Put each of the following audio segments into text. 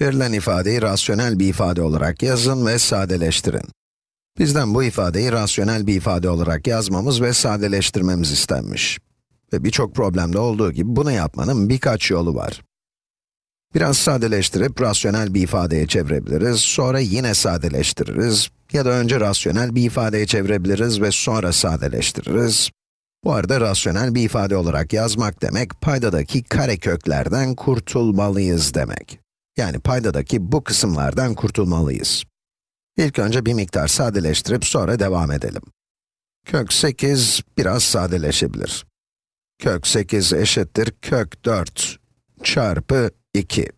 Verilen ifadeyi rasyonel bir ifade olarak yazın ve sadeleştirin. Bizden bu ifadeyi rasyonel bir ifade olarak yazmamız ve sadeleştirmemiz istenmiş. Ve birçok problemde olduğu gibi bunu yapmanın birkaç yolu var. Biraz sadeleştirip rasyonel bir ifadeye çevirebiliriz, sonra yine sadeleştiririz ya da önce rasyonel bir ifadeye çevirebiliriz ve sonra sadeleştiririz. Bu arada rasyonel bir ifade olarak yazmak demek, paydadaki kareköklerden kurtulmalıyız demek. Yani paydadaki bu kısımlardan kurtulmalıyız. İlk önce bir miktar sadeleştirip sonra devam edelim. Kök 8 biraz sadeleşebilir. Kök 8 eşittir kök 4 çarpı 2.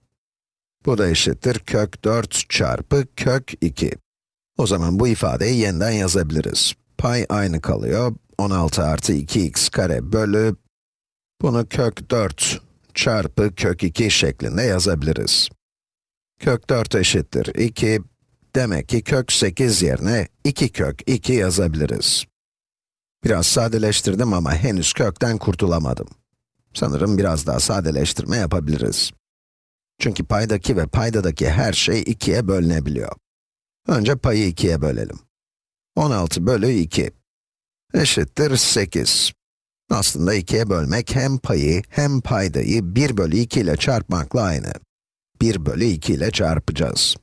Bu da eşittir kök 4 çarpı kök 2. O zaman bu ifadeyi yeniden yazabiliriz. Pay aynı kalıyor. 16 artı 2x kare bölü, bunu kök 4 çarpı kök 2 şeklinde yazabiliriz. Kök 4 eşittir 2, demek ki kök 8 yerine 2 kök 2 yazabiliriz. Biraz sadeleştirdim ama henüz kökten kurtulamadım. Sanırım biraz daha sadeleştirme yapabiliriz. Çünkü paydaki ve paydadaki her şey 2'ye bölünebiliyor. Önce payı 2'ye bölelim. 16 bölü 2 eşittir 8. Aslında 2'ye bölmek hem payı hem paydayı 1 bölü 2 ile çarpmakla aynı. 1 bölü 2 ile çarpacağız.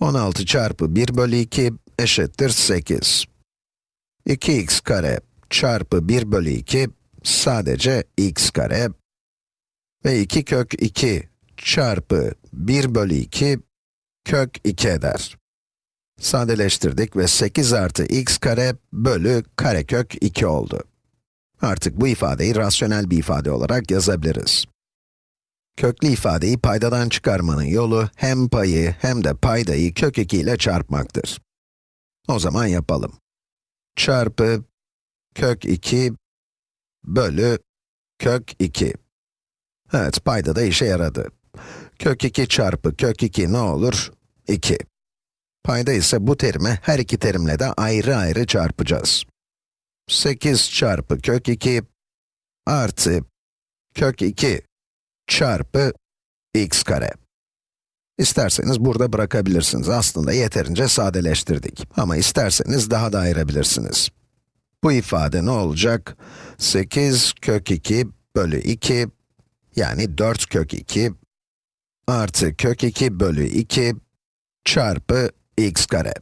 16 çarpı 1 bölü 2 eşittir 8. 2x kare çarpı 1 bölü 2 sadece x kare ve 2 kök 2 çarpı 1 bölü 2 kök 2 eder. Sadeleştirdik ve 8 artı x kare bölü karekök 2 oldu. Artık bu ifadeyi rasyonel bir ifade olarak yazabiliriz. Köklü ifadeyi paydadan çıkarmanın yolu hem payı hem de paydayı kök 2 ile çarpmaktır. O zaman yapalım. Çarpı kök 2 bölü kök 2. Evet, payda da işe yaradı. Kök 2 çarpı kök 2 ne olur? 2. Payda ise bu terimi her iki terimle de ayrı ayrı çarpacağız. 8 çarpı kök 2 artı kök 2 çarpı x kare. İsterseniz burada bırakabilirsiniz. Aslında yeterince sadeleştirdik. Ama isterseniz daha da ayırabilirsiniz. Bu ifade ne olacak? 8 kök 2 bölü 2, yani 4 kök 2 artı kök 2 bölü 2 çarpı x kare.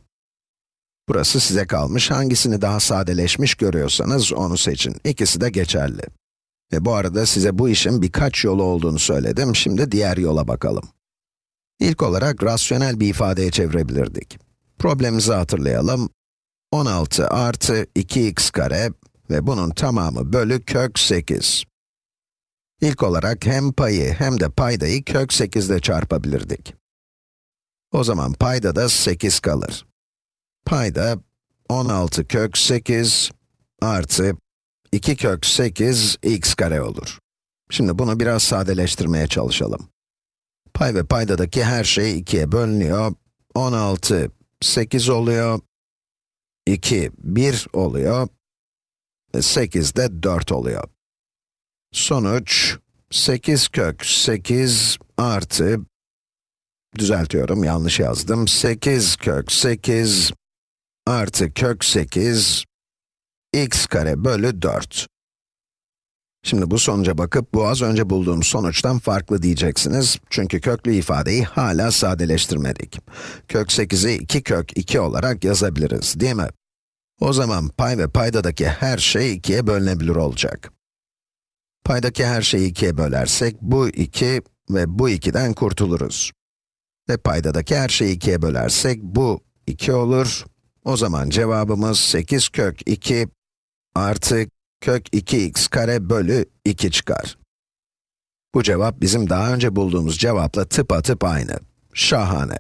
Burası size kalmış, hangisini daha sadeleşmiş görüyorsanız onu seçin. İkisi de geçerli. Ve bu arada size bu işin birkaç yolu olduğunu söyledim, şimdi diğer yola bakalım. İlk olarak rasyonel bir ifadeye çevirebilirdik. Problemimizi hatırlayalım. 16 artı 2x kare ve bunun tamamı bölü kök 8. İlk olarak hem payı hem de paydayı kök 8 ile çarpabilirdik. O zaman payda da 8 kalır. Payda 16 kök 8 artı 2 kök 8 x kare olur. Şimdi bunu biraz sadeleştirmeye çalışalım. Pay ve paydadaki her şey 2'ye bölünüyor. 16, 8 oluyor. 2, 1 oluyor. 8 de 4 oluyor. Sonuç, 8 kök 8 artı, düzeltiyorum, yanlış yazdım. 8 kök 8 artı kök 8 x kare bölü 4. Şimdi bu sonuca bakıp bu az önce bulduğum sonuçtan farklı diyeceksiniz. Çünkü köklü ifadeyi hala sadeleştirmedik. Kök 8'i 2 kök 2 olarak yazabiliriz, değil mi? O zaman pay ve paydadaki her şey 2'ye bölünebilir olacak. Paydaki her şeyi 2'ye bölersek, bu 2 ve bu 2'den kurtuluruz. Ve paydadaki her şeyi 2'ye bölersek, bu 2 olur. O zaman cevabımız 8 kök 2 artı kök 2x kare bölü 2 çıkar. Bu cevap bizim daha önce bulduğumuz cevapla tıpatıp aynı. Şahane.